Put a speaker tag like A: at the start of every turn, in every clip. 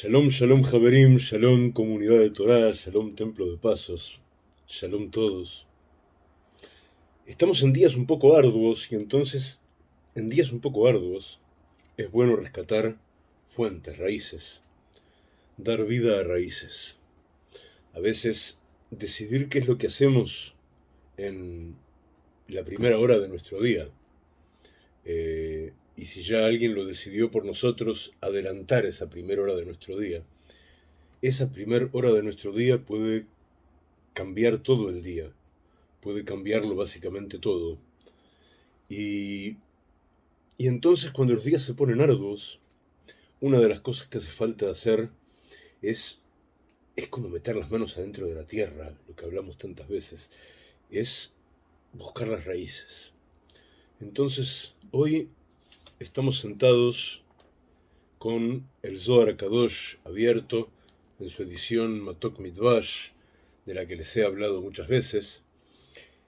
A: Shalom, shalom, Javerim, shalom, comunidad de Torah, shalom, templo de pasos, shalom todos. Estamos en días un poco arduos y entonces, en días un poco arduos, es bueno rescatar fuentes, raíces, dar vida a raíces. A veces, decidir qué es lo que hacemos en la primera hora de nuestro día. Eh, y si ya alguien lo decidió por nosotros, adelantar esa primera hora de nuestro día. Esa primera hora de nuestro día puede cambiar todo el día, puede cambiarlo básicamente todo. Y, y entonces cuando los días se ponen arduos, una de las cosas que hace falta hacer es, es como meter las manos adentro de la tierra, lo que hablamos tantas veces, es buscar las raíces. Entonces, hoy Estamos sentados con el Zohar Kadosh abierto en su edición Matok Midvash, de la que les he hablado muchas veces.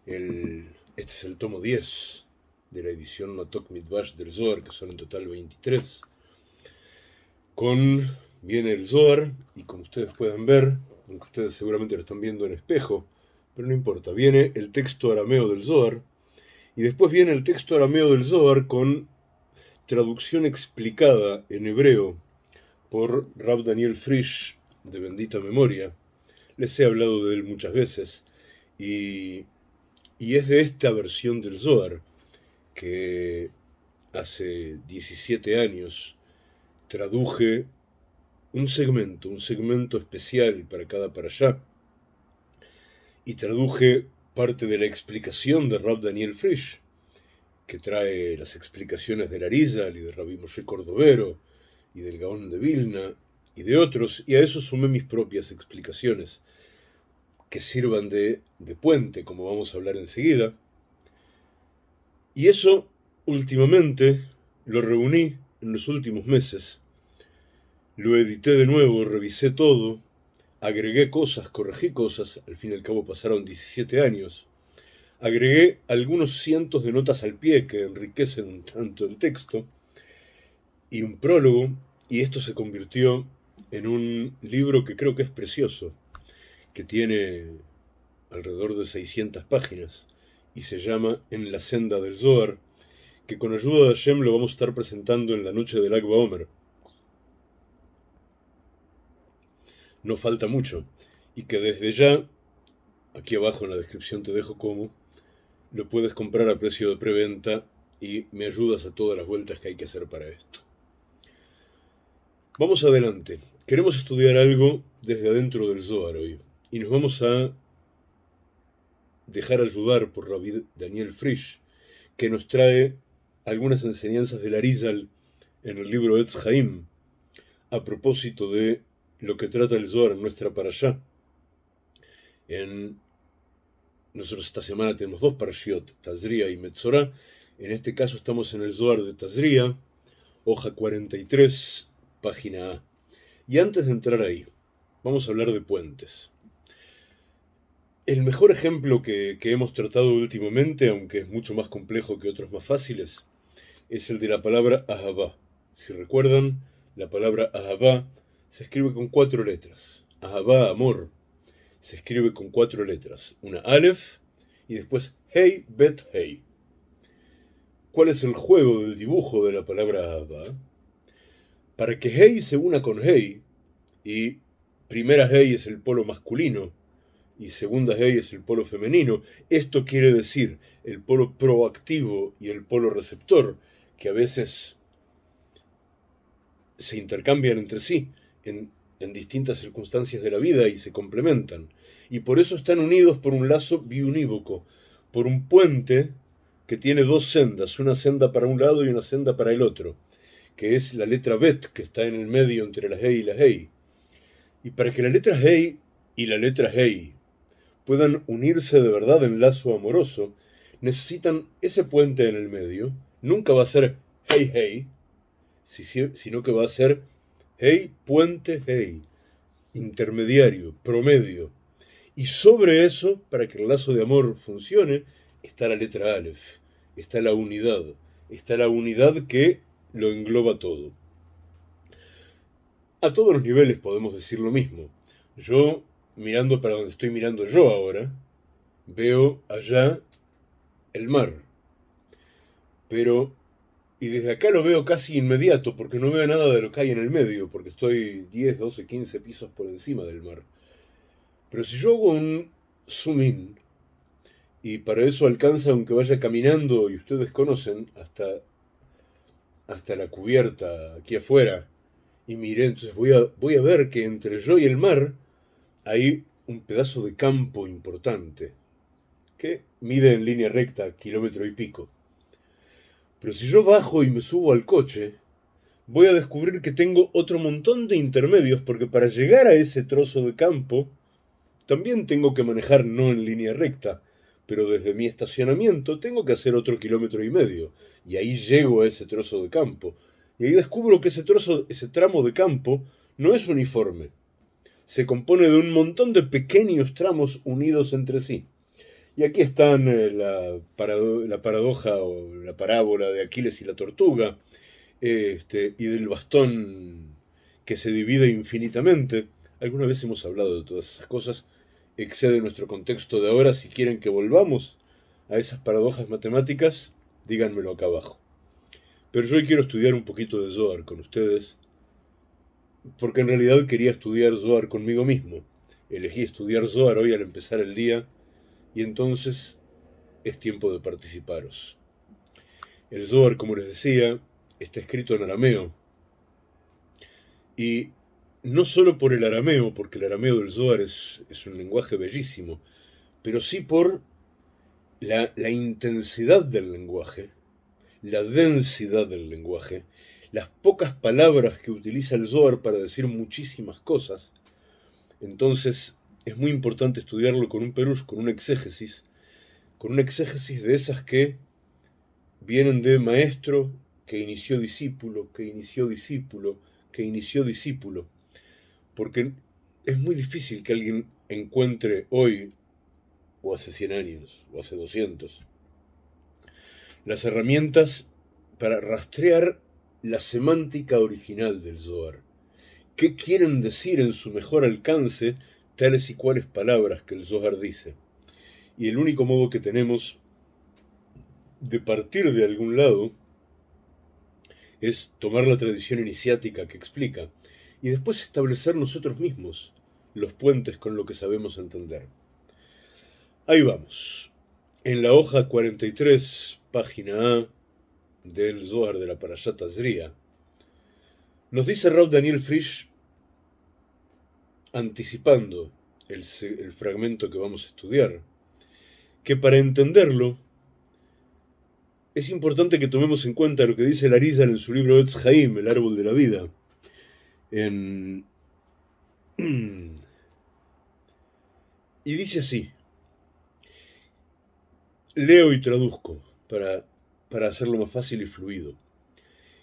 A: este es el tomo 10 de la edición Matok Midvash del Zohar, que son en total 23. Con, viene el Zohar, y como ustedes pueden ver, aunque ustedes seguramente lo están viendo en espejo, pero no importa, viene el texto arameo del Zohar, y después viene el texto arameo del Zohar con traducción explicada en hebreo por Rab Daniel Frisch, de bendita memoria. Les he hablado de él muchas veces. Y, y es de esta versión del Zohar que hace 17 años traduje un segmento, un segmento especial para cada para allá. Y traduje parte de la explicación de Rab Daniel Frisch que trae las explicaciones del Arizal y de Rabbi Moshe Cordovero y del Gaón de Vilna y de otros, y a eso sumé mis propias explicaciones, que sirvan de, de puente, como vamos a hablar enseguida. Y eso, últimamente, lo reuní en los últimos meses, lo edité de nuevo, revisé todo, agregué cosas, corregí cosas, al fin y al cabo pasaron 17 años, Agregué algunos cientos de notas al pie que enriquecen tanto el texto y un prólogo, y esto se convirtió en un libro que creo que es precioso, que tiene alrededor de 600 páginas y se llama En la senda del Zohar, que con ayuda de Hashem lo vamos a estar presentando en la noche del Agba Omer. No falta mucho, y que desde ya, aquí abajo en la descripción te dejo cómo, lo puedes comprar a precio de preventa y me ayudas a todas las vueltas que hay que hacer para esto. Vamos adelante. Queremos estudiar algo desde adentro del Zohar hoy y nos vamos a dejar ayudar por Rabbi Daniel Frisch, que nos trae algunas enseñanzas del Arizal en el libro Etz Haim, a propósito de lo que trata el Zohar en nuestra para allá. En nosotros esta semana tenemos dos parashiot, Tazria y Metzorah. En este caso estamos en el Zohar de Tazria, hoja 43, página A. Y antes de entrar ahí, vamos a hablar de puentes. El mejor ejemplo que, hemos tratado últimamente, aunque es mucho más complejo que otros más fáciles, es el de la palabra Ahabá. Si recuerdan, la palabra Ahabá se escribe con cuatro letras. Ahabá, amor se escribe con cuatro letras, una Aleph y después Hey, Bet, Hey. ¿Cuál es el juego del dibujo de la palabra Abba? Para que Hey se una con Hey, y primera Hey es el polo masculino y segunda Hey es el polo femenino, esto quiere decir el polo proactivo y el polo receptor, que a veces se intercambian entre sí en en distintas circunstancias de la vida y se complementan. Y por eso están unidos por un lazo biunívoco, por un puente que tiene dos sendas, una senda para un lado y una senda para el otro, que es la letra Bet, que está en el medio entre la Hey y la Hey. Y para que la letra Hey y la letra Hey puedan unirse de verdad en lazo amoroso, necesitan ese puente en el medio. Nunca va a ser Hey Hey, sino que va a ser Hey, puente, hey. Intermediario, promedio. Y sobre eso, para que el lazo de amor funcione, está la letra Aleph, está la unidad, está la unidad que lo engloba todo. A todos los niveles podemos decir lo mismo. Yo, mirando para donde estoy mirando yo ahora, veo allá el mar. Pero, y desde acá lo veo casi inmediato, porque no veo nada de lo que hay en el medio, porque estoy 10, 12, 15 pisos por encima del mar. Pero si yo hago un zoom in, y para eso alcanza, aunque vaya caminando, y ustedes conocen, hasta, hasta la cubierta aquí afuera, y miré, entonces voy a, voy a ver que entre yo y el mar hay un pedazo de campo importante, que mide en línea recta kilómetro y pico. Pero si yo bajo y me subo al coche, voy a descubrir que tengo otro montón de intermedios, porque para llegar a ese trozo de campo, también tengo que manejar no en línea recta, pero desde mi estacionamiento tengo que hacer otro kilómetro y medio, y ahí llego a ese trozo de campo. Y ahí descubro que ese trozo, ese tramo de campo, no es uniforme. Se compone de un montón de pequeños tramos unidos entre sí. Y aquí están eh, la, la, paradoja o la parábola de Aquiles y la tortuga, este, y del bastón que se divide infinitamente. Alguna vez hemos hablado de todas esas cosas, excede nuestro contexto de ahora. Si quieren que volvamos a esas paradojas matemáticas, díganmelo acá abajo. Pero yo hoy quiero estudiar un poquito de Zohar con ustedes, porque en realidad quería estudiar Zohar conmigo mismo. Elegí estudiar Zohar hoy al empezar el día, y entonces es tiempo de participaros. El Zohar, como les decía, está escrito en arameo. Y no solo por el arameo, porque el arameo del Zohar es, un lenguaje bellísimo, pero sí por la, la, intensidad del lenguaje, la densidad del lenguaje, las pocas palabras que utiliza el Zohar para decir muchísimas cosas. Entonces es muy importante estudiarlo con un perush, con un exégesis, con un exégesis de esas que vienen de maestro que inició discípulo, que inició discípulo, que inició discípulo porque es muy difícil que alguien encuentre hoy, o hace 100 años, o hace 200, las herramientas para rastrear la semántica original del Zohar. ¿Qué quieren decir en su mejor alcance tales y cuales palabras que el Zohar dice? Y el único modo que tenemos de partir de algún lado es tomar la tradición iniciática que explica y después establecer nosotros mismos los puentes con lo que sabemos entender. Ahí vamos. En la hoja 43, página A del Zohar de la Parashat Azria, nos dice Raúl Daniel Frisch, anticipando el, fragmento que vamos a estudiar, que para entenderlo es importante que tomemos en cuenta lo que dice el Arizal en su libro Etz Haim, el árbol de la vida, y dice así, leo y traduzco para, para hacerlo más fácil y fluido.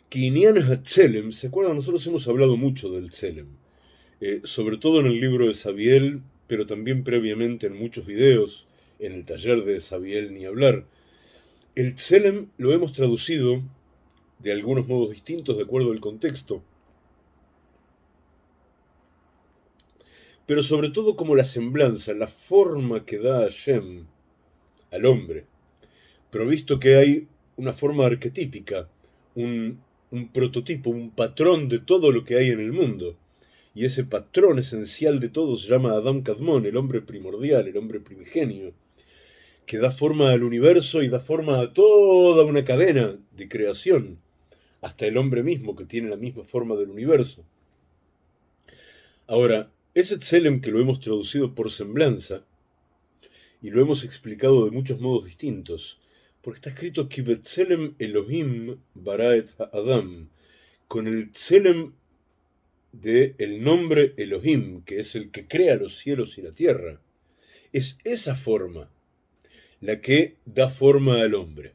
A: Kinian Hatzelem, ¿se acuerdan? Nosotros hemos hablado mucho del Tselem, eh, sobre todo en el libro de Sabiel, pero también previamente en muchos videos, en el taller de Sabiel ni hablar. El Tselem lo hemos traducido de algunos modos distintos de acuerdo al contexto. pero sobre todo como la semblanza, la forma que da Hashem al hombre. Pero visto que hay una forma arquetípica, un prototipo, un patrón de todo lo que hay en el mundo. Y ese patrón esencial de todo se llama Adam Kadmon, el hombre primordial, el hombre primigenio, que da forma al universo y da forma a toda una cadena de creación, hasta el hombre mismo que tiene la misma forma del universo. Ahora, ese Tselem que lo hemos traducido por semblanza, y lo hemos explicado de muchos modos distintos, porque está escrito Kibetzelem Elohim Baraet Adam, con el Tselem de el nombre Elohim, que es el que crea los cielos y la tierra. Es esa forma la que da forma al hombre.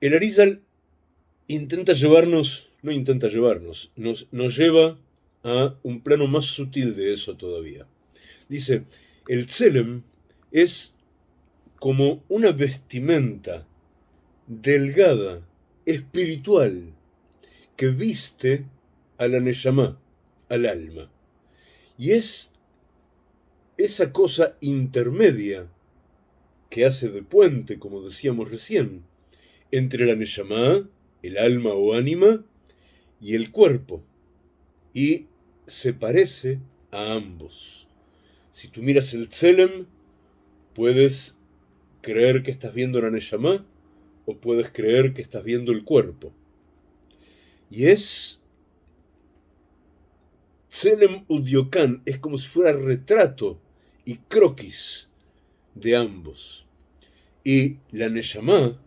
A: El Arizal intenta llevarnos, no intenta llevarnos, nos, nos lleva a un plano más sutil de eso todavía. Dice, el tselem es como una vestimenta delgada, espiritual, que viste a la al alma. Y es esa cosa intermedia que hace de puente, como decíamos recién, entre la Neyamá, el alma o ánima, y el cuerpo. Y se parece a ambos. Si tú miras el Tselem, puedes creer que estás viendo la Neyamá o puedes creer que estás viendo el cuerpo. Y es Tselem Udiokan, es como si fuera retrato y croquis de ambos. Y la Neyamá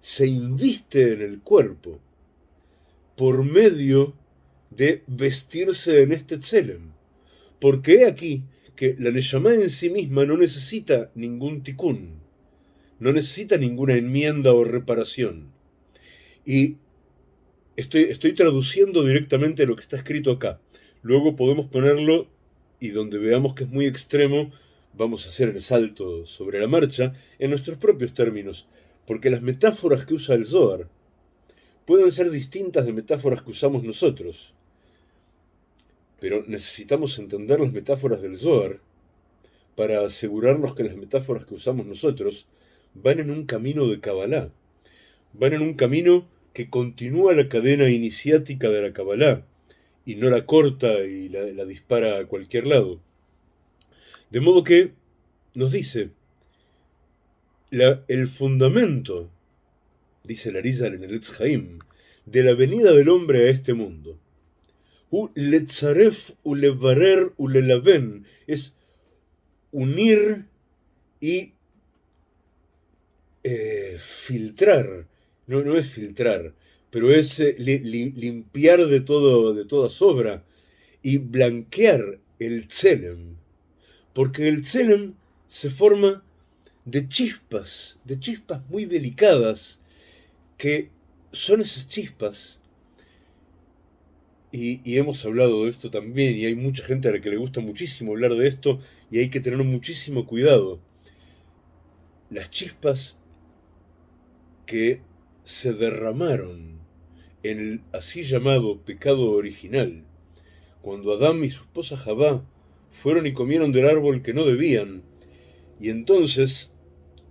A: se inviste en el cuerpo por medio de vestirse en este Tselem. Porque he aquí que la Neyamá en sí misma no necesita ningún tikkun, no necesita ninguna enmienda o reparación. Y estoy, estoy traduciendo directamente lo que está escrito acá. Luego podemos ponerlo y donde veamos que es muy extremo, vamos a hacer el salto sobre la marcha en nuestros propios términos, porque las metáforas que usa el Zohar pueden ser distintas de metáforas que usamos nosotros. Pero necesitamos entender las metáforas del Zohar para asegurarnos que las metáforas que usamos nosotros van en un camino de Kabbalah, van en un camino que continúa la cadena iniciática de la Kabbalah y no la corta y la, dispara a cualquier lado. De modo que nos dice, el fundamento, dice Larizal en el Etzhaim, de la venida del hombre a este mundo, letzaref ulevarer ulelaven, es unir y eh, filtrar, no, no es filtrar, pero es eh, limpiar de, todo, de toda sobra y blanquear el tselem, porque el tselem se forma de chispas, de chispas muy delicadas, que son esas chispas, y, y, hemos hablado de esto también, y hay mucha gente a la que le gusta muchísimo hablar de esto, y hay que tener muchísimo cuidado. Las chispas que se derramaron en el así llamado pecado original, cuando Adán y su esposa Jabá fueron y comieron del árbol que no debían, y entonces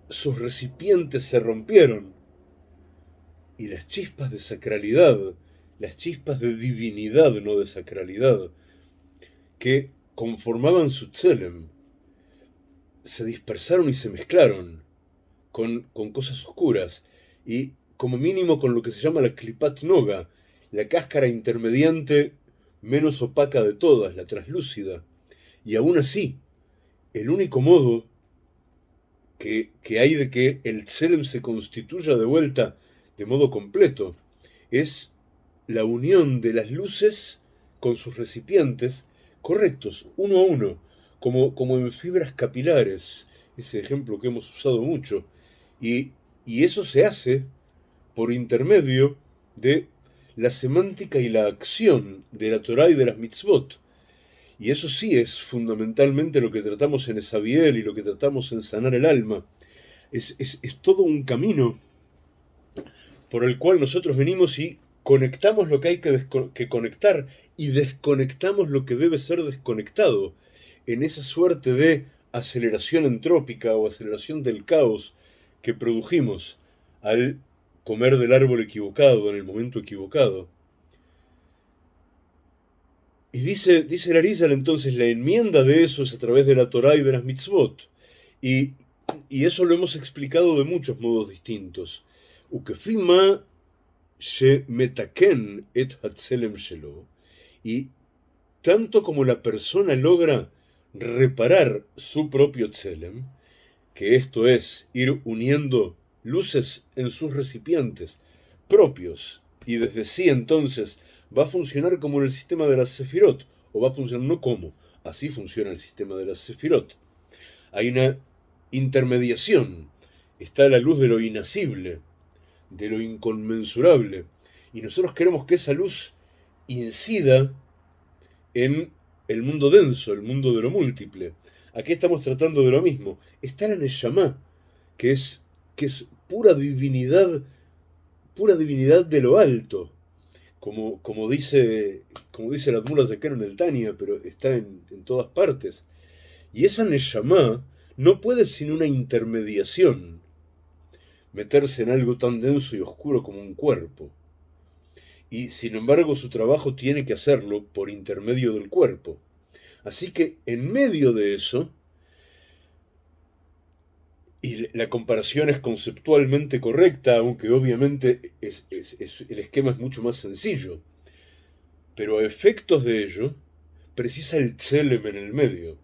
A: sus recipientes se rompieron, y las chispas de sacralidad, las chispas de divinidad, no de sacralidad, que conformaban su tselem, se dispersaron y se mezclaron con, con cosas oscuras, y como mínimo con lo que se llama la clipat noga, la cáscara intermediante menos opaca de todas, la traslúcida. Y aún así, el único modo que, que hay de que el tselem se constituya de vuelta de modo completo es la unión de las luces con sus recipientes correctos, uno a uno, como, como en fibras capilares, ese ejemplo que hemos usado mucho. Y, y eso se hace por intermedio de la semántica y la acción de la Torah y de las mitzvot. Y eso sí es fundamentalmente lo que tratamos en Esabiel y lo que tratamos en sanar el alma. Es, es, todo un camino por el cual nosotros venimos y conectamos lo que hay que, que conectar y desconectamos lo que debe ser desconectado en esa suerte de aceleración entrópica o aceleración del caos que produjimos al comer del árbol equivocado en el momento equivocado. Y dice, dice Larizal entonces, la enmienda de eso es a través de la Torah y de las mitzvot. Y, y eso lo hemos explicado de muchos modos distintos. Ukefima she metaken et hatzelem shelo. Y tanto como la persona logra reparar su propio tzelem, que esto es ir uniendo luces en sus recipientes propios y desde sí entonces va a funcionar como en el sistema de las Sefirot, o va a funcionar no como, así funciona el sistema de las Sefirot. Hay una intermediación, está la luz de lo inacible, de lo inconmensurable, y nosotros queremos que esa luz incida en el mundo denso, el mundo de lo múltiple. Aquí estamos tratando de lo mismo. Está el Neshama, que es, que es pura divinidad, pura divinidad de lo alto, como, como, dice, como dice la Admura Zekero en el Tania, pero está en, en todas partes. Y esa Neshama no puede sin una intermediación meterse en algo tan denso y oscuro como un cuerpo. Y sin embargo su trabajo tiene que hacerlo por intermedio del cuerpo. Así que en medio de eso, y la comparación es conceptualmente correcta, aunque obviamente el esquema es mucho más sencillo, pero a efectos de ello, precisa el tselem en el medio.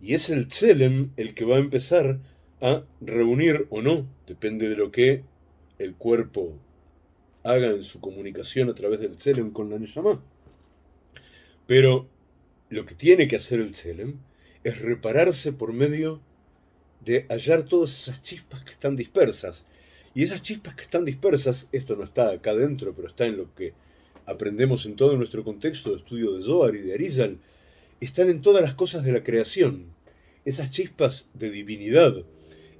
A: Y es el tselem el que va a empezar a reunir o no, depende de lo que el cuerpo haga en su comunicación a través del Tselem con la Neshama. Pero lo que tiene que hacer el Tselem es repararse por medio de hallar todas esas chispas que están dispersas. Y esas chispas que están dispersas, esto no está acá adentro, pero está en lo que aprendemos en todo nuestro contexto de estudio de Zohar y de Arizal, están en todas las cosas de la creación. Esas chispas de divinidad,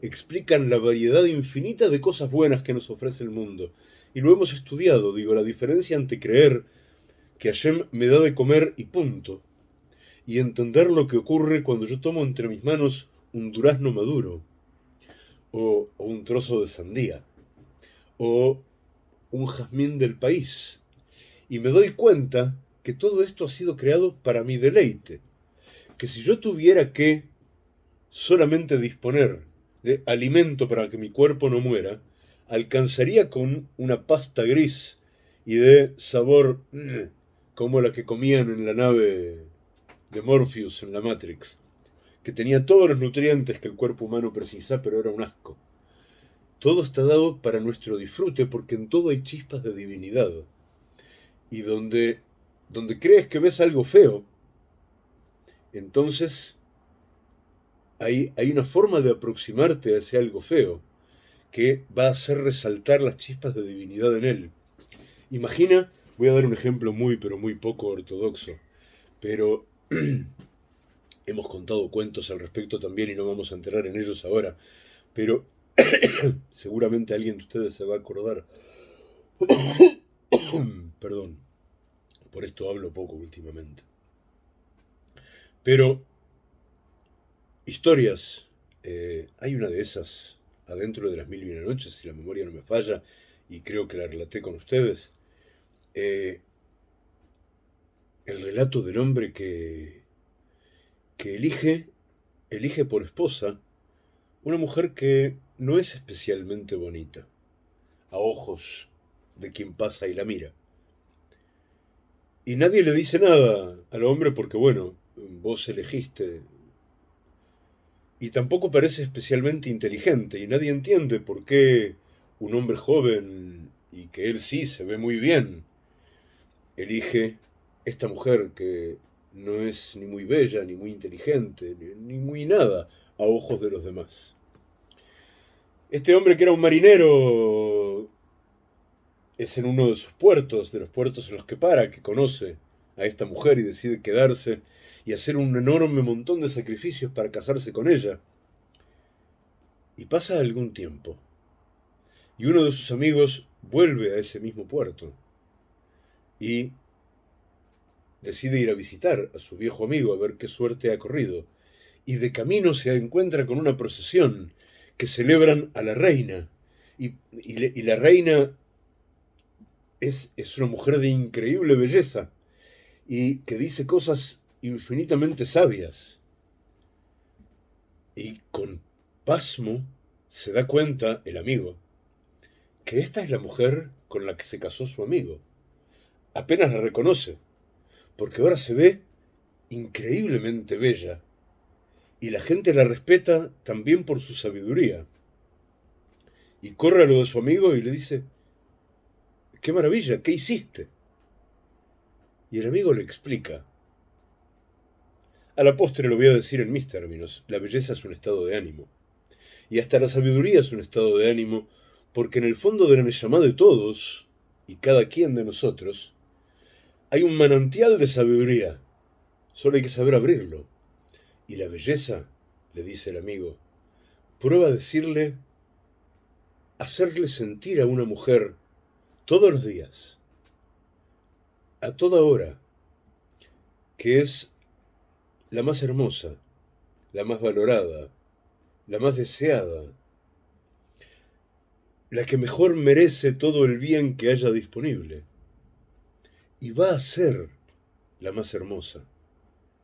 A: explican la variedad infinita de cosas buenas que nos ofrece el mundo. Y lo hemos estudiado, digo, la diferencia entre creer que Hashem me da de comer y punto, y entender lo que ocurre cuando yo tomo entre mis manos un durazno maduro, o, un trozo de sandía, o un jazmín del país, y me doy cuenta que todo esto ha sido creado para mi deleite, que si yo tuviera que solamente disponer de alimento para que mi cuerpo no muera, alcanzaría con una pasta gris y de sabor mm, como la que comían en la nave de Morpheus en la Matrix, que tenía todos los nutrientes que el cuerpo humano precisa, pero era un asco. Todo está dado para nuestro disfrute, porque en todo hay chispas de divinidad. Y donde, donde crees que ves algo feo, entonces hay, una forma de aproximarte a ese algo feo que va a hacer resaltar las chispas de divinidad en él. Imagina, voy a dar un ejemplo muy, pero muy poco ortodoxo, pero hemos contado cuentos al respecto también y no vamos a enterar en ellos ahora, pero seguramente alguien de ustedes se va a acordar. Perdón, por esto hablo poco últimamente. Pero historias. Eh, hay una de esas adentro de las mil y una noches, si la memoria no me falla, y creo que la relaté con ustedes. Eh, el relato del hombre que, que elige, elige por esposa una mujer que no es especialmente bonita, a ojos de quien pasa y la mira. Y nadie le dice nada al hombre porque, bueno, vos elegiste y tampoco parece especialmente inteligente y nadie entiende por qué un hombre joven y que él sí se ve muy bien elige esta mujer que no es ni muy bella, ni muy inteligente, ni, muy nada a ojos de los demás. Este hombre que era un marinero es en uno de sus puertos, de los puertos en los que para, que conoce a esta mujer y decide quedarse y hacer un enorme montón de sacrificios para casarse con ella. Y pasa algún tiempo, y uno de sus amigos vuelve a ese mismo puerto y decide ir a visitar a su viejo amigo a ver qué suerte ha corrido, y de camino se encuentra con una procesión que celebran a la reina, y, la reina es, es una mujer de increíble belleza, y que dice cosas infinitamente sabias. Y con pasmo se da cuenta el amigo que esta es la mujer con la que se casó su amigo. Apenas la reconoce, porque ahora se ve increíblemente bella y la gente la respeta también por su sabiduría. Y corre a lo de su amigo y le dice, qué maravilla, ¿qué hiciste? Y el amigo le explica, a la postre lo voy a decir en mis términos, la belleza es un estado de ánimo. Y hasta la sabiduría es un estado de ánimo, porque en el fondo de la llamada de todos, y cada quien de nosotros, hay un manantial de sabiduría. Solo hay que saber abrirlo. Y la belleza, le dice el amigo, prueba decirle, hacerle sentir a una mujer todos los días a toda hora, que es la más hermosa, la más valorada, la más deseada, la que mejor merece todo el bien que haya disponible. Y va a ser la más hermosa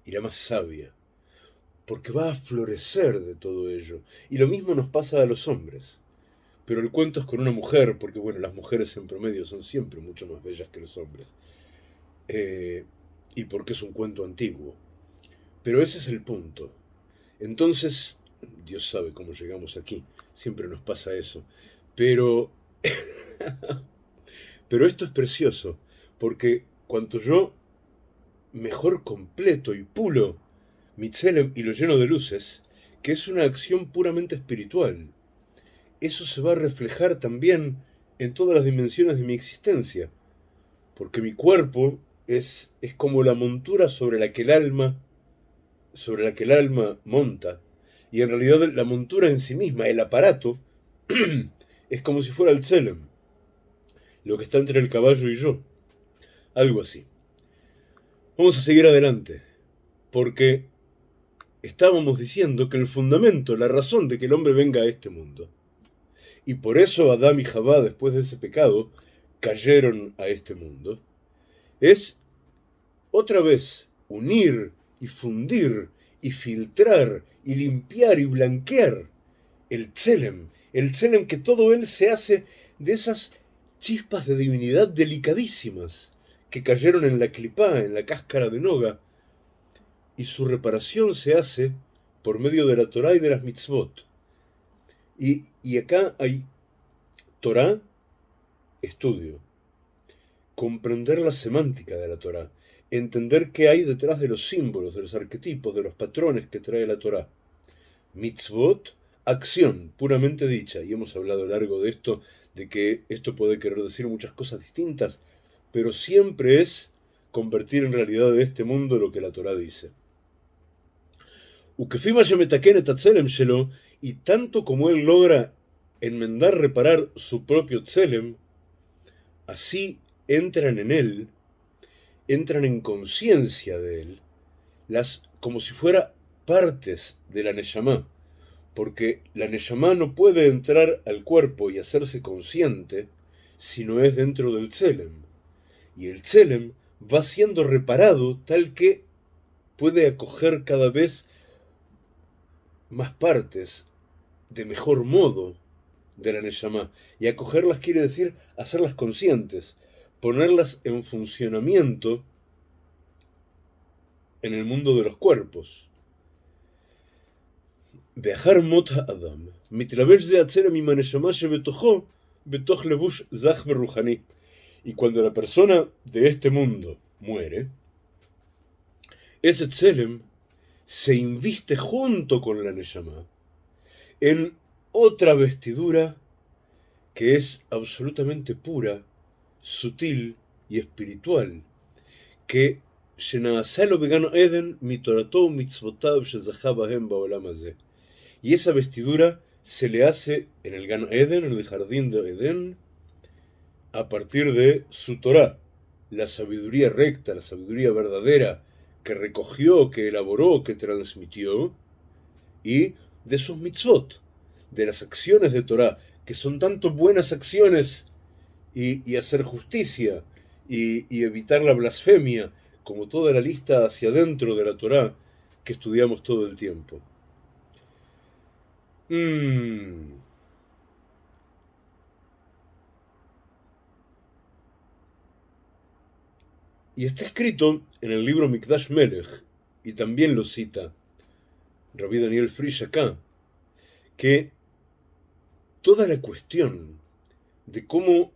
A: y la más sabia, porque va a florecer de todo ello. Y lo mismo nos pasa a los hombres. Pero el cuento es con una mujer, porque bueno, las mujeres en promedio son siempre mucho más bellas que los hombres. Eh, y porque es un cuento antiguo. Pero ese es el punto. Entonces, Dios sabe cómo llegamos aquí. Siempre nos pasa eso. Pero, pero esto es precioso, porque cuanto yo mejor completo y pulo mi y lo lleno de luces, que es una acción puramente espiritual, eso se va a reflejar también en todas las dimensiones de mi existencia, porque mi cuerpo es, es como la montura sobre la que el alma sobre la que el alma monta, y en realidad la montura en sí misma, el aparato, es como si fuera el tselem, lo que está entre el caballo y yo. Algo así. Vamos a seguir adelante, porque estábamos diciendo que el fundamento, la razón de que el hombre venga a este mundo, y por eso Adán y Jabá, después de ese pecado, cayeron a este mundo, es otra vez unir y fundir y filtrar y limpiar y blanquear el tselem, el tselem que todo él se hace de esas chispas de divinidad delicadísimas que cayeron en la clipá, en la cáscara de noga, y su reparación se hace por medio de la Torah y de las mitzvot. Y, y acá hay Torah, estudio, comprender la semántica de la Torah, entender qué hay detrás de los símbolos, de los arquetipos, de los patrones que trae la Torah. Mitzvot, acción puramente dicha, y hemos hablado largo de esto, de que esto puede querer decir muchas cosas distintas, pero siempre es convertir en realidad de este mundo lo que la Torah dice. Y tanto como él logra enmendar, reparar su propio tselem, así entran en él entran en conciencia de él, las, como si fuera partes de la Neyamá, porque la Neyamá no puede entrar al cuerpo y hacerse consciente si no es dentro del Tselem. Y el Tselem va siendo reparado tal que puede acoger cada vez más partes de mejor modo de la Neyamá. Y acogerlas quiere decir hacerlas conscientes, ponerlas en funcionamiento en el mundo de los cuerpos. Dejar mot adam, de atzera mi maneshama betoch levush zach. Y cuando la persona de este mundo muere, ese tselem se inviste junto con la neshama en otra vestidura que es absolutamente pura sutil y espiritual, que y esa vestidura se le hace en el Gan Eden, en el jardín de Eden, a partir de su Torah, la sabiduría recta, la sabiduría verdadera que recogió, que elaboró, que transmitió, y de sus mitzvot, de las acciones de Torah, que son tanto buenas acciones y, hacer justicia y, evitar la blasfemia, como toda la lista hacia adentro de la Torá que estudiamos todo el tiempo. Mm. Y está escrito en el libro Mikdash Melech, y también lo cita Rabbi Daniel Frisch acá, que toda la cuestión de cómo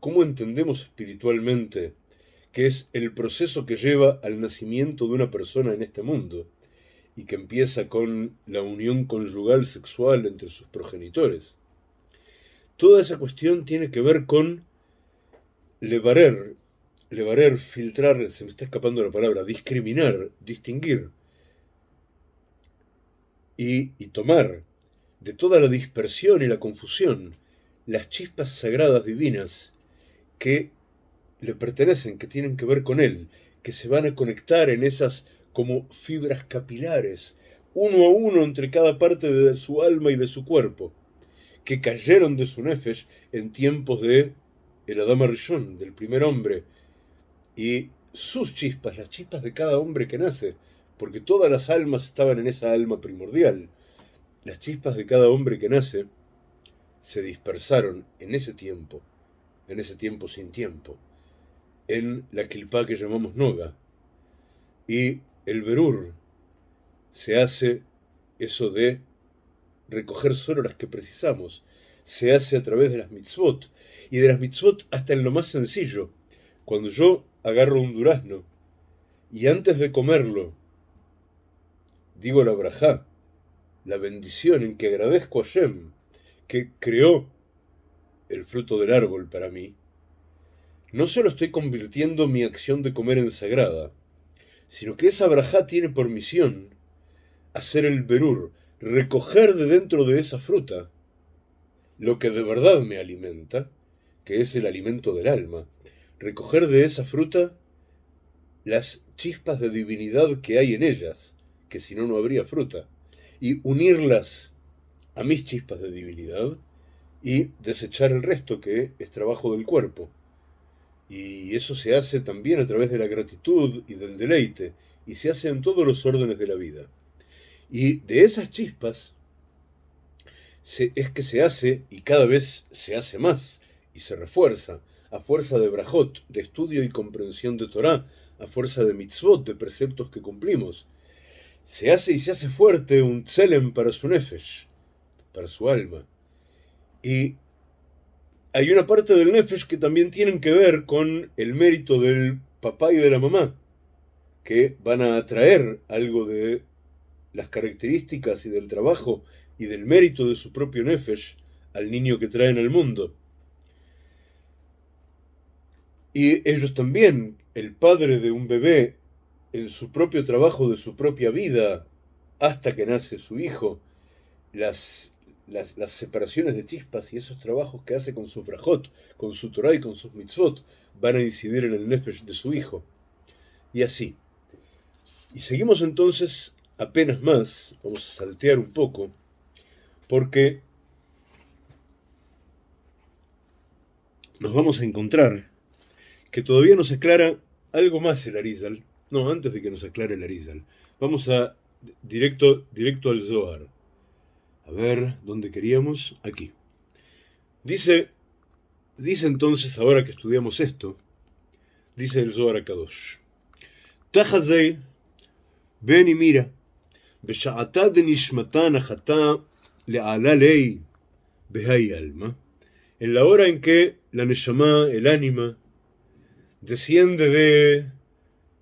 A: cómo entendemos espiritualmente que es el proceso que lleva al nacimiento de una persona en este mundo y que empieza con la unión conyugal sexual entre sus progenitores. Toda esa cuestión tiene que ver con levarer, levarer, filtrar, se me está escapando la palabra, discriminar, distinguir y, y tomar de toda la dispersión y la confusión las chispas sagradas divinas que le pertenecen, que tienen que ver con él, que se van a conectar en esas como fibras capilares, uno a uno entre cada parte de su alma y de su cuerpo, que cayeron de su nefesh en tiempos de el Adama Rishon, del primer hombre, y sus chispas, las chispas de cada hombre que nace, porque todas las almas estaban en esa alma primordial. Las chispas de cada hombre que nace se dispersaron en ese tiempo, en ese tiempo sin tiempo, en la kilpa que llamamos Noga. Y el Berur se hace eso de recoger solo las que precisamos, se hace a través de las mitzvot, y de las mitzvot hasta en lo más sencillo. Cuando yo agarro un durazno y antes de comerlo digo la brajá, la bendición en que agradezco a Shem que creó el fruto del árbol para mí, no solo estoy convirtiendo mi acción de comer en sagrada, sino que esa brajá tiene por misión hacer el berur, recoger de dentro de esa fruta lo que de verdad me alimenta, que es el alimento del alma, recoger de esa fruta las chispas de divinidad que hay en ellas, que si no, no habría fruta, y unirlas a mis chispas de divinidad y desechar el resto que es trabajo del cuerpo. Y eso se hace también a través de la gratitud y del deleite, y se hace en todos los órdenes de la vida. Y de esas chispas es que se hace, y cada vez se hace más, y se refuerza, a fuerza de brajot, de estudio y comprensión de Torah, a fuerza de mitzvot, de preceptos que cumplimos. Se hace y se hace fuerte un tselem para su nefesh, para su alma. Y hay una parte del nefesh que también tienen que ver con el mérito del papá y de la mamá, que van a atraer algo de las características y del trabajo y del mérito de su propio nefesh al niño que traen al mundo. Y ellos también, el padre de un bebé, en su propio trabajo de su propia vida, hasta que nace su hijo, las, las, separaciones de chispas y esos trabajos que hace con su brajot, con su Torah y con sus mitzvot, van a incidir en el nefesh de su hijo. Y así. Y seguimos entonces apenas más, vamos a saltear un poco, porque nos vamos a encontrar que todavía nos aclara algo más el Arizal. No, antes de que nos aclare el Arizal. Vamos a directo, directo al Zohar. A ver, ¿dónde queríamos? Aquí. Dice, dice entonces, ahora que estudiamos esto, dice el Zohar Akadosh. Tajazei, ven y mira. Beshaatá de Nishmatán le'ala ley alma. En la hora en que la Neshama, el ánima, desciende de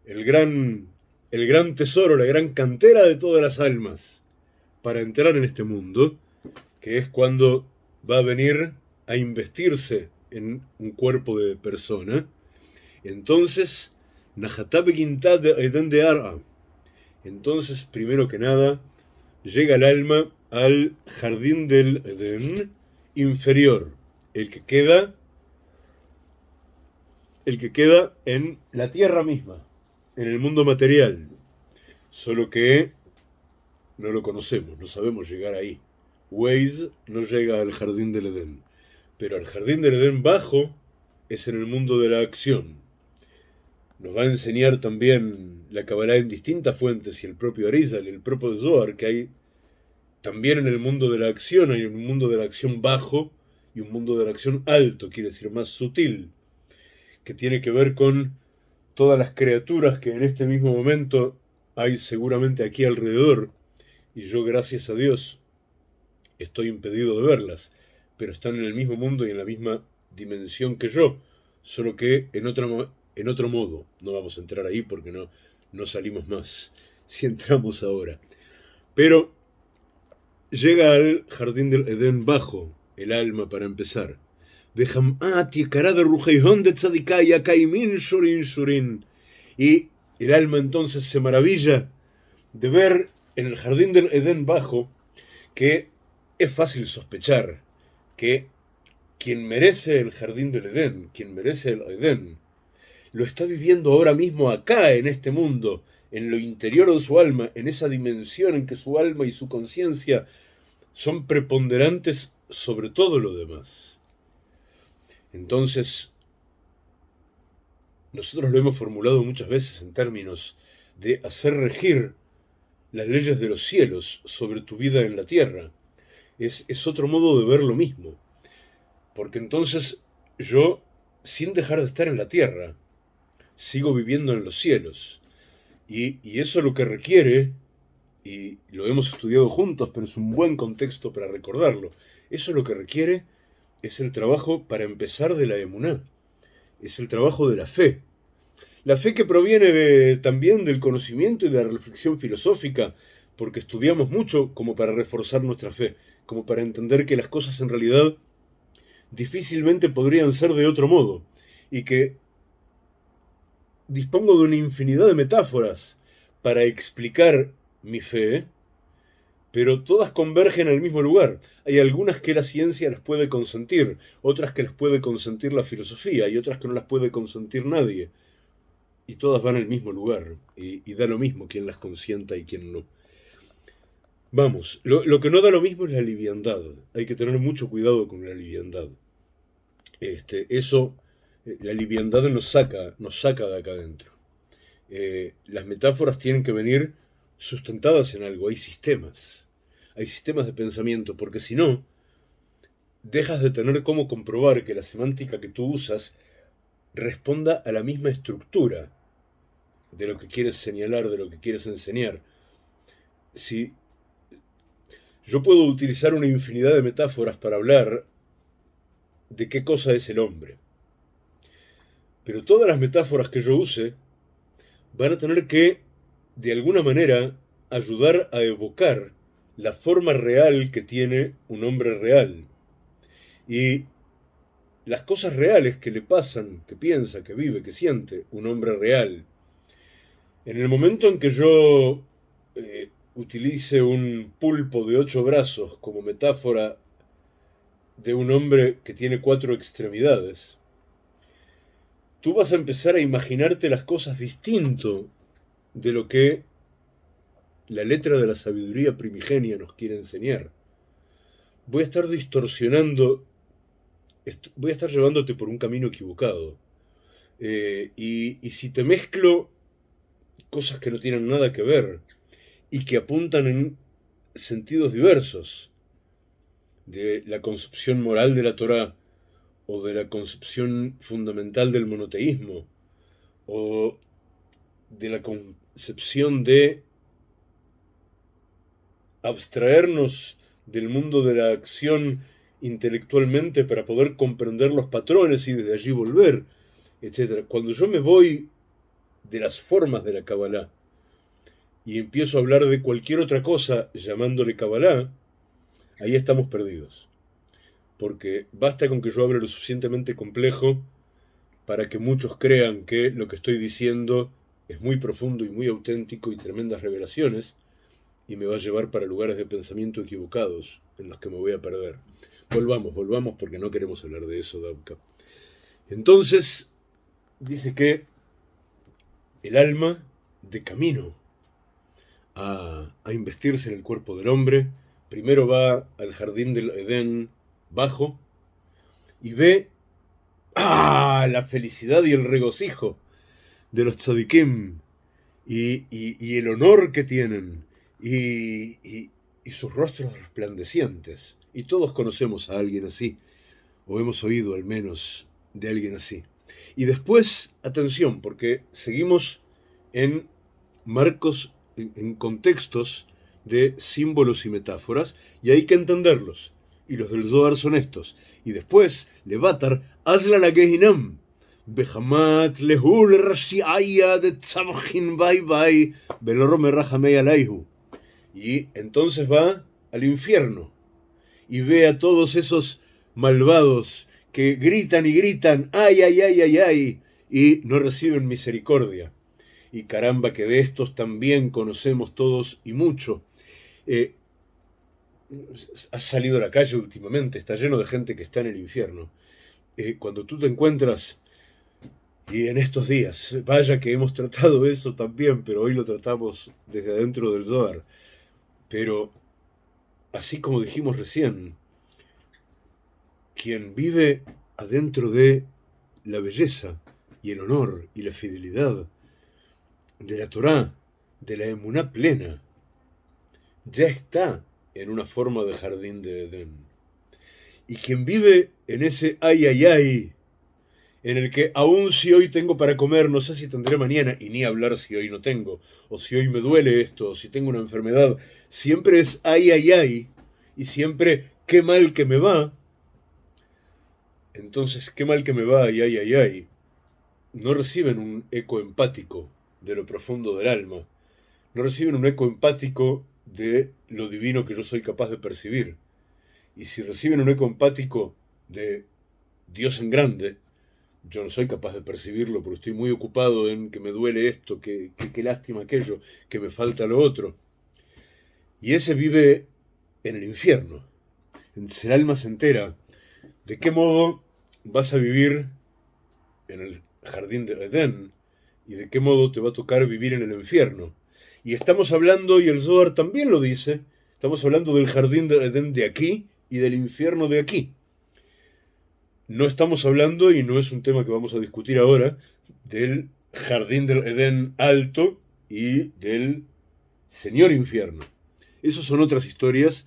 A: el gran, el gran tesoro, la gran cantera de todas las almas, para entrar en este mundo, que es cuando va a venir a investirse en un cuerpo de persona. Entonces, de. Entonces, primero que nada, llega el alma al jardín del Edén inferior, el que queda el que queda en la tierra misma, en el mundo material. Solo que no lo conocemos, no sabemos llegar ahí. Waze no llega al jardín del Edén, pero al jardín del Edén bajo es en el mundo de la acción. Nos va a enseñar también la Kabbalah en distintas fuentes y el propio Arizal, el propio Zohar, que hay también en el mundo de la acción, hay un mundo de la acción bajo y un mundo de la acción alto, quiere decir más sutil que tiene que ver con todas las criaturas que en este mismo momento hay seguramente aquí alrededor, y yo gracias a Dios estoy impedido de verlas, pero están en el mismo mundo y en la misma dimensión que yo, solo que en, otro, en otro modo. No vamos a entrar ahí porque no, no salimos más si entramos ahora. Pero llega al jardín del Edén bajo el alma para empezar. Y el alma entonces se maravilla de ver en el jardín del Edén bajo que es fácil sospechar que quien merece el jardín del Edén, quien merece el Edén, lo está viviendo ahora mismo acá, en este mundo, en lo interior de su alma, en esa dimensión en que su alma y su conciencia son preponderantes sobre todo lo demás. Entonces, nosotros lo hemos formulado muchas veces en términos de hacer regir las leyes de los cielos sobre tu vida en la tierra. Es, es otro modo de ver lo mismo. Porque entonces yo, sin dejar de estar en la tierra, sigo viviendo en los cielos. Y, y eso lo que requiere, y lo hemos estudiado juntos, pero es un buen contexto para recordarlo, eso lo que requiere es el trabajo para empezar de la emuná, es el trabajo de la fe. La fe que proviene también del conocimiento y de la reflexión filosófica, porque estudiamos mucho como para reforzar nuestra fe, como para entender que las cosas en realidad difícilmente podrían ser de otro modo, y que dispongo de una infinidad de metáforas para explicar mi fe, pero todas convergen al mismo lugar. Hay algunas que la ciencia las puede consentir, otras que las puede consentir la filosofía y otras que no las puede consentir nadie. Y todas van al mismo lugar, y, da lo mismo quien las consienta y quien no. Vamos, lo, lo, que no da lo mismo es la liviandad. Hay que tener mucho cuidado con la liviandad. Este, eso, eh, la liviandad nos saca, nos saca de acá adentro. Eh, las metáforas tienen que venir sustentadas en algo, hay sistemas, hay sistemas de pensamiento, porque si no, dejas de tener cómo comprobar que la semántica que tú usas responda a la misma estructura de lo que quieres señalar, de lo que quieres enseñar. Si yo puedo utilizar una infinidad de metáforas para hablar de qué cosa es el hombre, pero todas las metáforas que yo use van a tener que de alguna manera ayudar a evocar la forma real que tiene un hombre real. Y las cosas reales que le pasan, que piensa, que vive, que siente un hombre real. En el momento en que yo eh, utilice un pulpo de ocho brazos como metáfora de un hombre que tiene cuatro extremidades, tú vas a empezar a imaginarte las cosas distinto de lo que la letra de la sabiduría primigenia nos quiere enseñar. Voy a estar distorsionando, voy a estar llevándote por un camino equivocado. Eh, y, y si te mezclo cosas que no tienen nada que ver y que apuntan en sentidos diversos de la concepción moral de la Torah o de la concepción fundamental del monoteísmo o de la concepción de abstraernos del mundo de la acción intelectualmente para poder comprender los patrones y desde allí volver, etc. Cuando yo me voy de las formas de la Kabbalah y empiezo a hablar de cualquier otra cosa llamándole Kabbalah, ahí estamos perdidos. Porque basta con que yo hable lo suficientemente complejo para que muchos crean que lo que estoy diciendo es muy profundo y muy auténtico y tremendas revelaciones, y me va a llevar para lugares de pensamiento equivocados en los que me voy a perder. Volvamos, volvamos porque no queremos hablar de eso, Dabka. Entonces, dice que el alma de camino a, a investirse en el cuerpo del hombre, primero va al jardín del Edén bajo y ve ¡ah! la felicidad y el regocijo de los tzadikim y, y el honor que tienen y, sus rostros resplandecientes. Y todos conocemos a alguien así, o hemos oído al menos de alguien así. Y después, atención, porque seguimos en marcos, en, contextos de símbolos y metáforas, y hay que entenderlos. Y los del Zohar son estos. Y después, Levatar, hazla la Gehinam. Behamat lehul de tzabchin bye bye, belorome alaihu. Y entonces va al infierno y ve a todos esos malvados que gritan y gritan, ay, ay, ay, ay, ay, y no reciben misericordia. Y caramba que de estos también conocemos todos y mucho. Eh, has salido a la calle últimamente, está lleno de gente que está en el infierno. Eh, cuando tú te encuentras Y en estos días, vaya que hemos tratado eso también, pero hoy lo tratamos desde adentro del Zohar. Pero, así como dijimos recién, quien vive adentro de la belleza y el honor y la fidelidad de la Torá, de la emuná plena, ya está en una forma de jardín de Edén. Y quien vive en ese ay ay ay en el que aun si hoy tengo para comer, no sé si tendré mañana, y ni hablar si hoy no tengo, o si hoy me duele esto, o si tengo una enfermedad, siempre es ay, ay, ay, y siempre qué mal que me va. Entonces, qué mal que me va y ay, ay, ay, no reciben un eco empático de lo profundo del alma, no reciben un eco empático de lo divino que yo soy capaz de percibir. Y si reciben un eco empático de Dios en grande, yo no soy capaz de percibirlo porque estoy muy ocupado en que me duele esto, que, lástima aquello, que me falta lo otro. Y ese vive en el infierno. El alma se entera de qué modo vas a vivir en el jardín de Edén y de qué modo te va a tocar vivir en el infierno. Y estamos hablando, y el Zohar también lo dice, estamos hablando del jardín de Edén de aquí y del infierno de aquí. No estamos hablando, y no es un tema que vamos a discutir ahora, del jardín del Edén alto y del Señor infierno. Esas son otras historias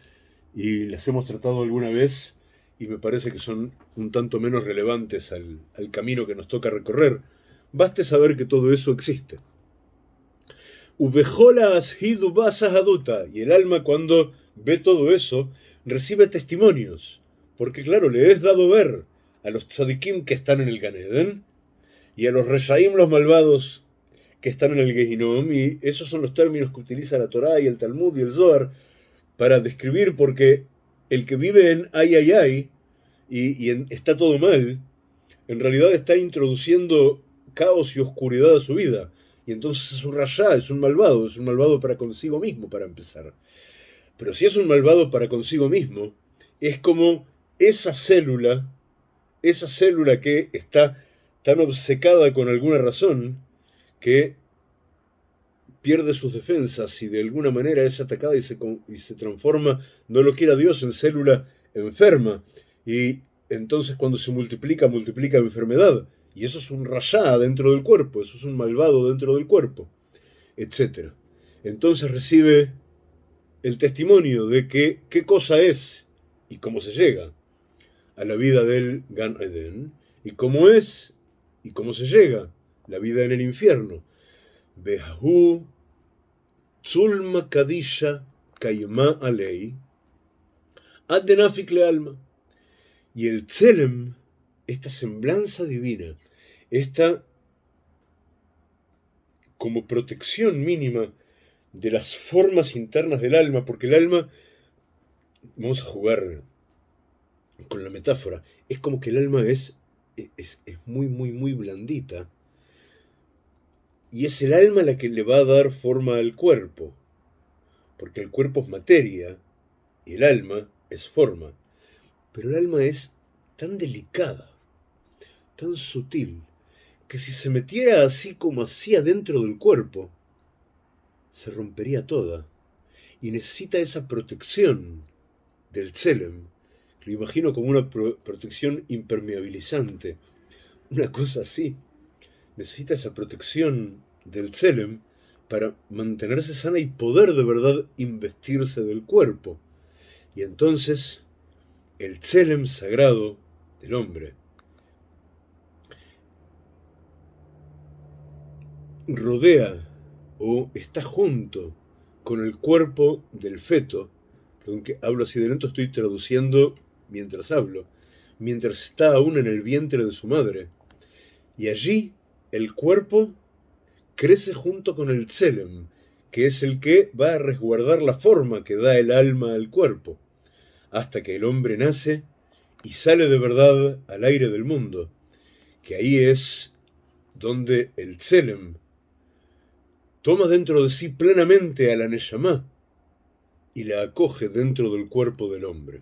A: y las hemos tratado alguna vez y me parece que son un tanto menos relevantes al, camino que nos toca recorrer. Baste saber que todo eso existe. Y el alma cuando ve todo eso recibe testimonios, porque claro, le es dado ver a los tzadikim que están en el Ganeden y a los reshaim, los malvados, que están en el Gehinom, y esos son los términos que utiliza la Torá y el Talmud y el Zohar para describir porque el que vive en ay ay ay y, está todo mal, en realidad está introduciendo caos y oscuridad a su vida. Y entonces es un rayá, es un malvado, es un malvado para consigo mismo, para empezar. Pero si es un malvado para consigo mismo, es como esa célula esa célula que está tan obcecada con alguna razón que pierde sus defensas y de alguna manera es atacada y se, y se transforma, no lo quiera Dios, en célula enferma. Y entonces cuando se multiplica, multiplica enfermedad. Y eso es un rayá dentro del cuerpo, eso es un malvado dentro del cuerpo, etc. Entonces recibe el testimonio de qué cosa es y cómo se llega a la vida del Gan Eden y cómo es y cómo se llega la vida en el infierno. Behu Tzulma Kadisha Kaima Alei Adenafik le alma. Y el Tselem, esta semblanza divina, esta como protección mínima de las formas internas del alma, porque el alma, vamos a jugar con la metáfora, es como que el alma es, es, muy, muy, muy blandita. Y es el alma la que le va a dar forma al cuerpo. Porque el cuerpo es materia y el alma es forma. Pero el alma es tan delicada, tan sutil, que si se metiera así como así adentro del cuerpo, se rompería toda. Y necesita esa protección del Tselem lo imagino como una protección impermeabilizante, una cosa así. Necesita esa protección del Tselem para mantenerse sana y poder de verdad investirse del cuerpo. Y entonces el Tselem sagrado del hombre rodea o está junto con el cuerpo del feto, aunque hablo así de lento, estoy traduciendo mientras hablo, mientras está aún en el vientre de su madre. Y allí el cuerpo crece junto con el tselem, que es el que va a resguardar la forma que da el alma al cuerpo, hasta que el hombre nace y sale de verdad al aire del mundo, que ahí es donde el tselem toma dentro de sí plenamente a la Neshama y la acoge dentro del cuerpo del hombre.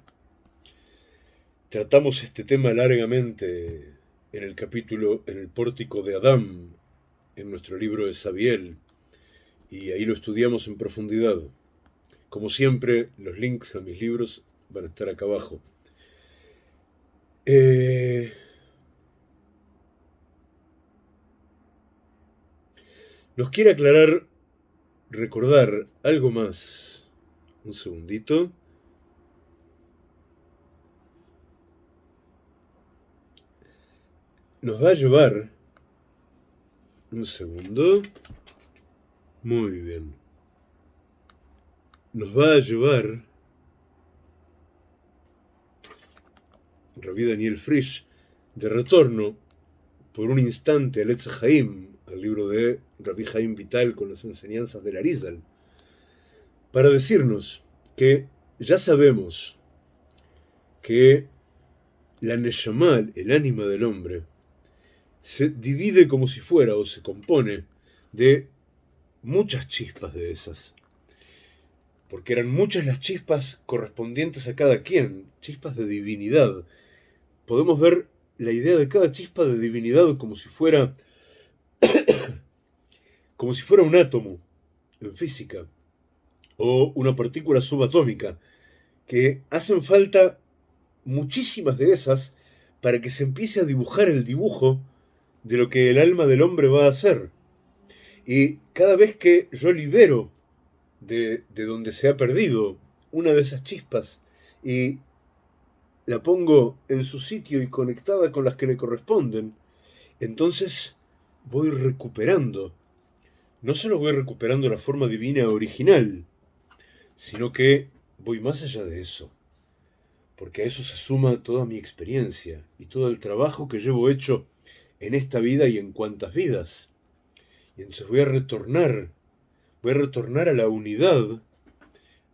A: Tratamos este tema largamente en el capítulo En el pórtico de Adán, en nuestro libro de Sabiel, y ahí lo estudiamos en profundidad. Como siempre, los links a mis libros van a estar acá abajo. Eh, nos quiere aclarar, recordar algo más. Un segundito. Nos va a llevar... Un segundo. Muy bien. Nos va a llevar Rabí Daniel Frisch de retorno por un instante al Etz Haim, al libro de Rabí Haim Vital con las enseñanzas del Arizal, para decirnos que ya sabemos que la Neshamal, el ánima del hombre, se divide como si fuera o se compone de muchas chispas de esas. Porque eran muchas las chispas correspondientes a cada quien, chispas de divinidad. Podemos ver la idea de cada chispa de divinidad como si fuera como si fuera un átomo en física o una partícula subatómica que hacen falta muchísimas de esas para que se empiece a dibujar el dibujo de lo que el alma del hombre va a hacer. Y cada vez que yo libero de, donde se ha perdido una de esas chispas y la pongo en su sitio y conectada con las que le corresponden, entonces voy recuperando. No solo voy recuperando la forma divina original, sino que voy más allá de eso. Porque a eso se suma toda mi experiencia y todo el trabajo que llevo hecho en esta vida y en cuantas vidas. Y entonces voy a retornar, voy a retornar a la unidad,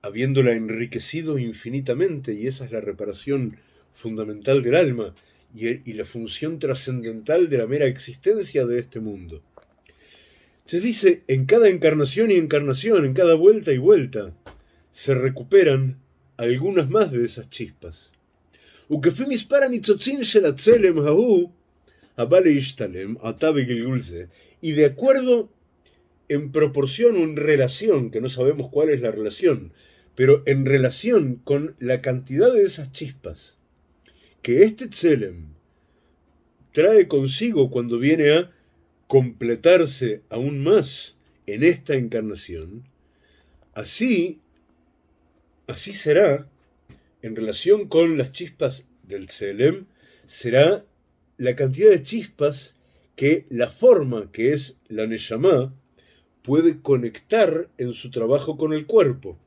A: habiéndola enriquecido infinitamente, y esa es la reparación fundamental del alma y, la función trascendental de la mera existencia de este mundo. Se dice, en cada encarnación y encarnación, en cada vuelta y vuelta, se recuperan algunas más de esas chispas. Y de acuerdo, en proporción o en relación, que no sabemos cuál es la relación, pero en relación con la cantidad de esas chispas que este Tselem trae consigo cuando viene a completarse aún más en esta encarnación, así, así será en relación con las chispas del Tselem, será la cantidad de chispas que la forma que es la Neshama puede conectar en su trabajo con el cuerpo.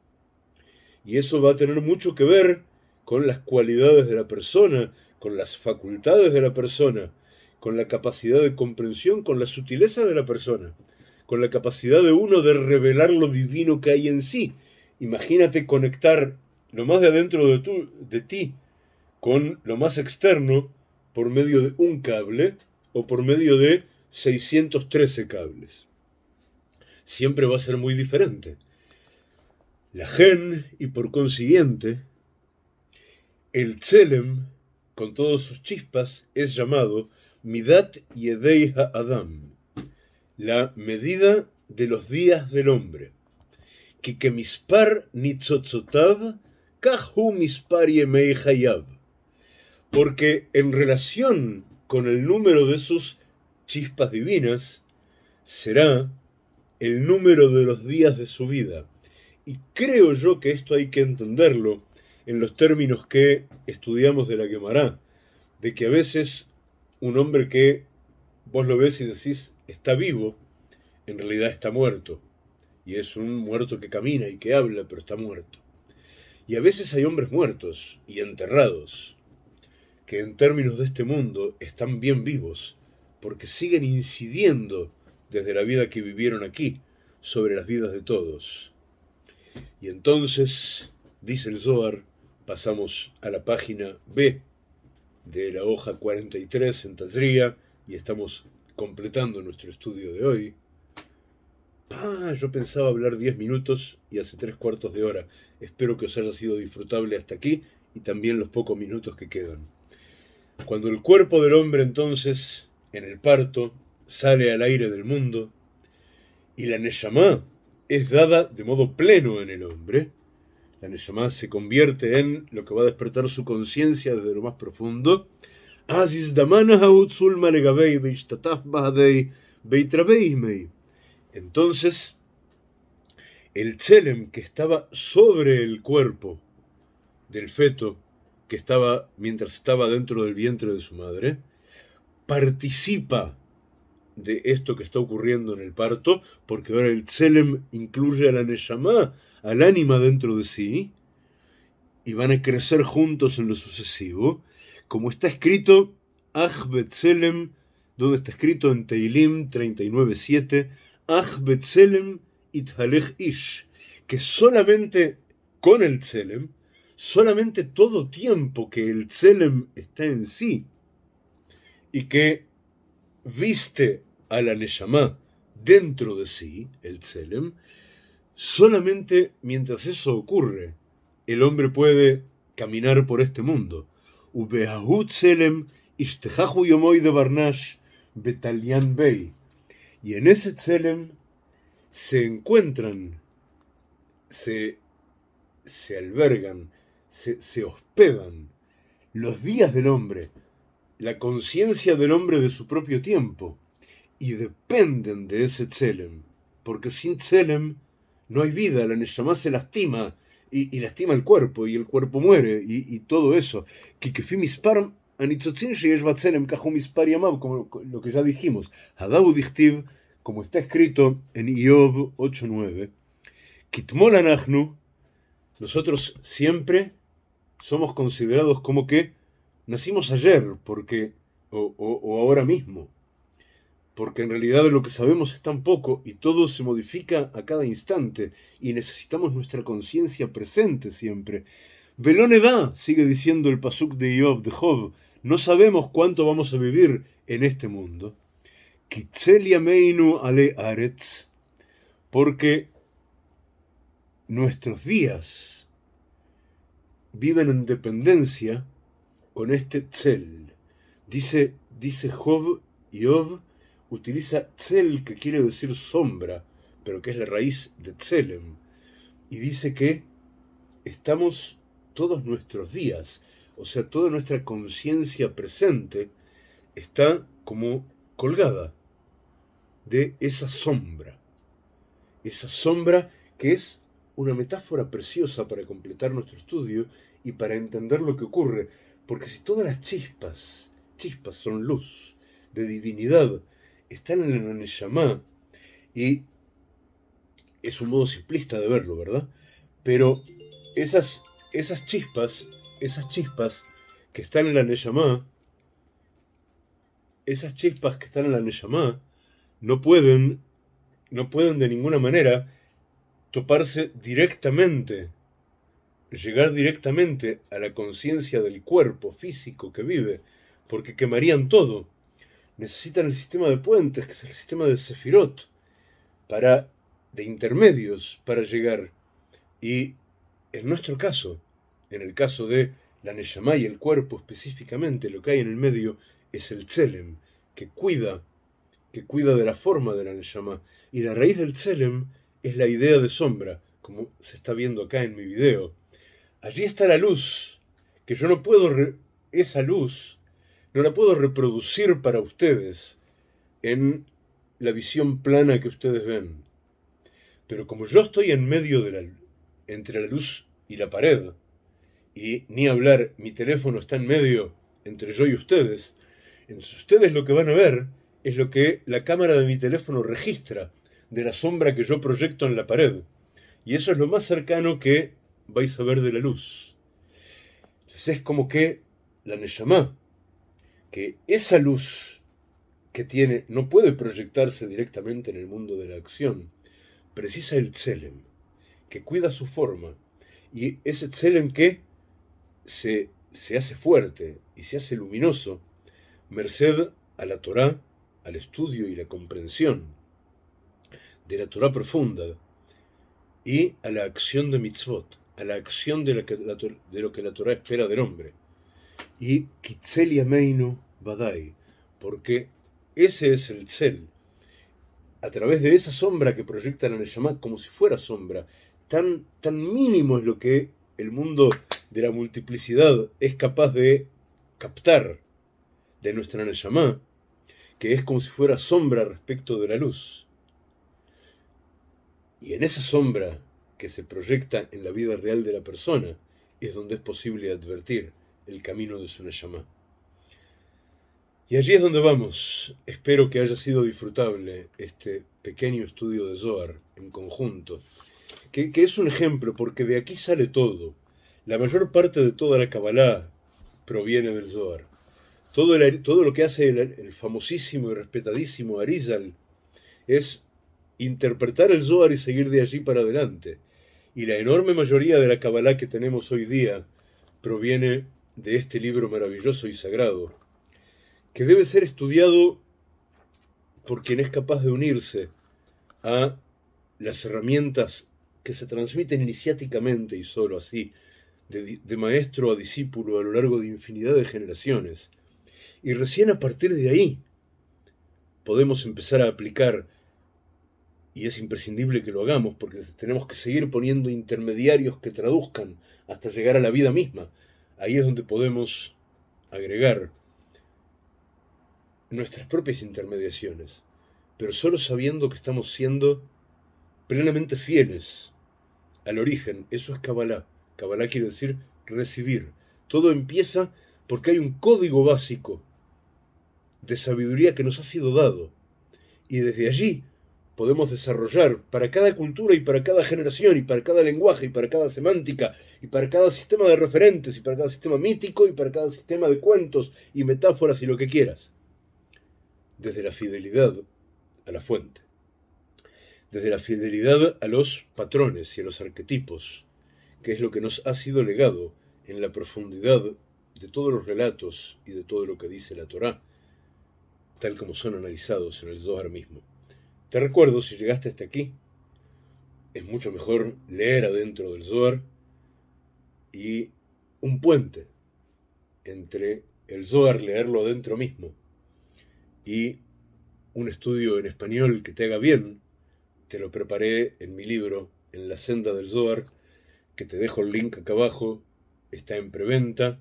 A: Y eso va a tener mucho que ver con las cualidades de la persona, con las facultades de la persona, con la capacidad de comprensión, con la sutileza de la persona, con la capacidad de uno de revelar lo divino que hay en sí. Imagínate conectar lo más de adentro de, de ti con lo más externo por medio de un cable o por medio de 613 cables. Siempre va a ser muy diferente. La gen, y por consiguiente, el tselem, con todas sus chispas, es llamado Midat Yedei Adam, la medida de los días del hombre. Que mispar nitzotzotav, kahu mispar yemei porque en relación con el número de sus chispas divinas, será el número de los días de su vida. Y creo yo que esto hay que entenderlo en los términos que estudiamos de la quemará, de que a veces un hombre que vos lo ves y decís está vivo, en realidad está muerto. Y es un muerto que camina y que habla, pero está muerto. Y a veces hay hombres muertos y enterrados, que en términos de este mundo están bien vivos, porque siguen incidiendo desde la vida que vivieron aquí sobre las vidas de todos. Y entonces, dice el Zohar, pasamos a la página B de la hoja 43 en Tazría y estamos completando nuestro estudio de hoy. Ah, yo pensaba hablar 10 minutos y hace tres cuartos de hora. Espero que os haya sido disfrutable hasta aquí y también los pocos minutos que quedan. Cuando el cuerpo del hombre entonces, en el parto, sale al aire del mundo, y la Neshama es dada de modo pleno en el hombre, la Neshama se convierte en lo que va a despertar su conciencia desde lo más profundo, entonces, el tselem que estaba sobre el cuerpo del feto, que estaba mientras estaba dentro del vientre de su madre, participa de esto que está ocurriendo en el parto, porque ahora el tselem incluye a la neshama, al ánima dentro de sí, y van a crecer juntos en lo sucesivo, como está escrito, Ach Betzelem, donde está escrito en Teilim 39.7, Ach Betzelem Ithalech Ish, que solamente con el Tselem, solamente todo tiempo que el Tselem está en sí, y que viste a la Neshama dentro de sí, el Tselem, solamente mientras eso ocurre, el hombre puede caminar por este mundo. De. Y en ese Tselem se encuentran, se, se albergan, se, hospedan los días del hombre, la conciencia del hombre de su propio tiempo, y dependen de ese Tselem, porque sin Tselem no hay vida, la Neshama se lastima, y, lastima el cuerpo, y el cuerpo muere, y, todo eso. Como lo que ya dijimos, Hadabu Dichtiv, como está escrito en Iob 8.9, Kitmol nosotros siempre somos considerados como que nacimos ayer, porque, o, ahora mismo, porque en realidad lo que sabemos es tan poco y todo se modifica a cada instante y necesitamos nuestra conciencia presente siempre. Veloneda, sigue diciendo el pasuk de Iob, de Job, no sabemos cuánto vamos a vivir en este mundo. Meinu ale aretz, porque nuestros días viven en dependencia con este tzel. Dice, dice Job, Job utiliza tzel, que quiere decir sombra, pero que es la raíz de tzelem. Y dice que estamos todos nuestros días, o sea, toda nuestra conciencia presente está como colgada de esa sombra. Esa sombra que es una metáfora preciosa para completar nuestro estudio y para entender lo que ocurre. Porque si todas las chispas, chispas son luz, de divinidad, están en el Neshama, y es un modo simplista de verlo, ¿verdad? Pero esas, esas chispas, esas chispas que están en la Neshama, esas chispas que están en la Neshama, no pueden, no pueden de ninguna manera toparse directamente, llegar directamente a la conciencia del cuerpo físico que vive, porque quemarían todo. Necesitan el sistema de puentes, que es el sistema de Sefirot, para, de intermedios para llegar. Y en nuestro caso, en el caso de la Neshama y el cuerpo específicamente, lo que hay en el medio es el Tselem, que cuida que cuida de la forma de la Neshama. Y la raíz del Tselem es la idea de sombra, como se está viendo acá en mi video. Allí está la luz, que yo no puedo, esa luz, no la puedo reproducir para ustedes en la visión plana que ustedes ven. Pero como yo estoy en medio de la, entre la luz y la pared, y ni hablar, mi teléfono está en medio entre yo y ustedes, entonces ustedes lo que van a ver es lo que la cámara de mi teléfono registra de la sombra que yo proyecto en la pared. Y eso es lo más cercano que vais a ver de la luz. Entonces es como que la Neshama, que esa luz que tiene no puede proyectarse directamente en el mundo de la acción, precisa el Tselem, que cuida su forma. Y ese Tselem que se, se hace fuerte y se hace luminoso, merced a la Torah al estudio y la comprensión de la Torah profunda y a la acción de mitzvot, a la acción de, lo que la Torah espera del hombre. y Kitzel Yameinu Badai, porque ese es el Tzel. A través de esa sombra que proyecta la Neshama como si fuera sombra, tan, tan mínimo es lo que el mundo de la multiplicidad es capaz de captar de nuestra Neshama, que es como si fuera sombra respecto de la luz. Y en esa sombra que se proyecta en la vida real de la persona es donde es posible advertir el camino de su Neshama. Y allí es donde vamos. Espero que haya sido disfrutable este pequeño estudio de Zohar en conjunto, que, es un ejemplo porque de aquí sale todo. La mayor parte de toda la Kabbalah proviene del Zohar. Todo, todo lo que hace el, el, famosísimo y respetadísimo Arizal es interpretar el Zohar y seguir de allí para adelante. Y la enorme mayoría de la Kabbalah que tenemos hoy día proviene de este libro maravilloso y sagrado, que debe ser estudiado por quien es capaz de unirse a las herramientas que se transmiten iniciáticamente y solo así, de, maestro a discípulo a lo largo de infinidad de generaciones. Y recién a partir de ahí podemos empezar a aplicar, y es imprescindible que lo hagamos, porque tenemos que seguir poniendo intermediarios que traduzcan hasta llegar a la vida misma, ahí es donde podemos agregar nuestras propias intermediaciones, pero solo sabiendo que estamos siendo plenamente fieles al origen. Eso es Kabbalah. Kabbalah quiere decir recibir. Todo empieza porque hay un código básico de sabiduría que nos ha sido dado. Y desde allí podemos desarrollar para cada cultura y para cada generación y para cada lenguaje y para cada semántica y para cada sistema de referentes y para cada sistema mítico y para cada sistema de cuentos y metáforas y lo que quieras. Desde la fidelidad a la fuente. Desde la fidelidad a los patrones y a los arquetipos, que es lo que nos ha sido legado en la profundidad de todos los relatos y de todo lo que dice la Torá, tal como son analizados en el Zohar mismo. Te recuerdo, si llegaste hasta aquí, es mucho mejor leer adentro del Zohar y un puente entre el Zohar, leerlo adentro mismo, y un estudio en español que te haga bien, te lo preparé en mi libro, En la senda del Zohar, que te dejo el link acá abajo, está en preventa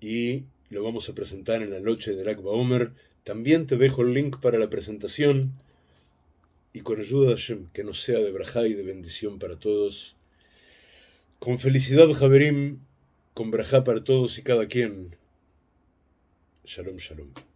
A: y lo vamos a presentar en la noche del Akba Omer. También te dejo el link para la presentación y con ayuda de Hashem, que nos sea de braja y de bendición para todos. Con felicidad, Javerim, con braja para todos y cada quien. Shalom, shalom.